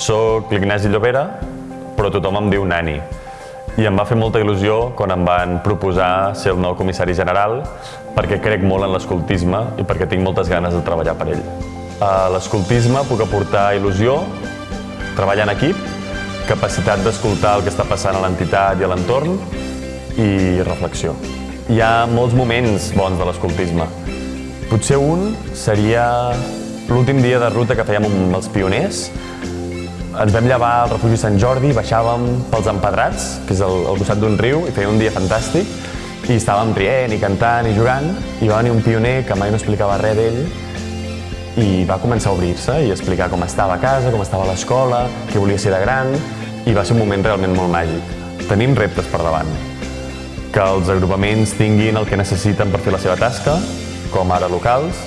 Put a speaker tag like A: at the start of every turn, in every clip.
A: sóc l'Ignasi Llobera, però tothom em diu Nani. I em va fer molta il·lusió quan em van proposar ser el nou comissari general perquè crec molt en l'escoltisme i perquè tinc moltes ganes de treballar per ell. A l'escoltisme puc aportar il·lusió, treballar en equip, capacitat d'escoltar el que està passant a l'entitat i a l'entorn i reflexió. Hi ha molts moments bons de l'escoltisme. Potser un seria l'últim dia de ruta que fèiem amb els pioners. Ens vam llevar al refugi Sant Jordi, baixàvem pels empedrats, que és al, costat d'un riu, i feia un dia fantàstic, i estàvem rient i cantant i jugant, i va venir un pioner que mai no explicava res d'ell, i va començar a obrir-se i explicar com estava a casa, com estava a l'escola, què volia ser de gran, i va ser un moment realment molt màgic. Tenim reptes per davant. Que els agrupaments tinguin el que necessiten per fer la seva tasca, com ara locals,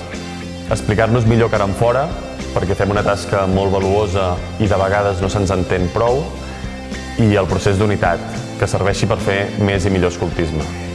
A: explicar-nos millor cara en fora, perquè fem una tasca molt valuosa i de vegades no se'ns entén prou, i el procés d'unitat, que serveixi per fer més i millor escoltisme.